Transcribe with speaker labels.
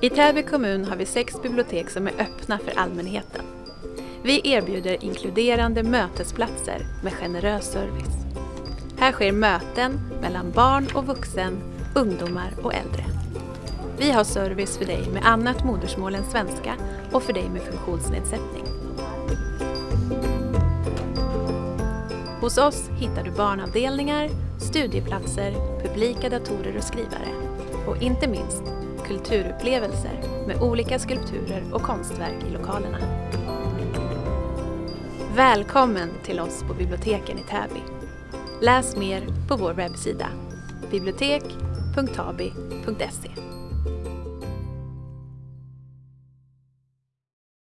Speaker 1: I Täby kommun har vi sex bibliotek som är öppna för allmänheten. Vi erbjuder inkluderande mötesplatser med generös service. Här sker möten mellan barn och vuxen, ungdomar och äldre. Vi har service för dig med annat modersmål än svenska och för dig med funktionsnedsättning. Hos oss hittar du barnavdelningar, studieplatser, publika datorer och skrivare och inte minst kulturupplevelser med olika skulpturer och konstverk i lokalerna. Välkommen till oss på biblioteken i Täby. Läs mer på vår webbsida bibliotek.tabi.se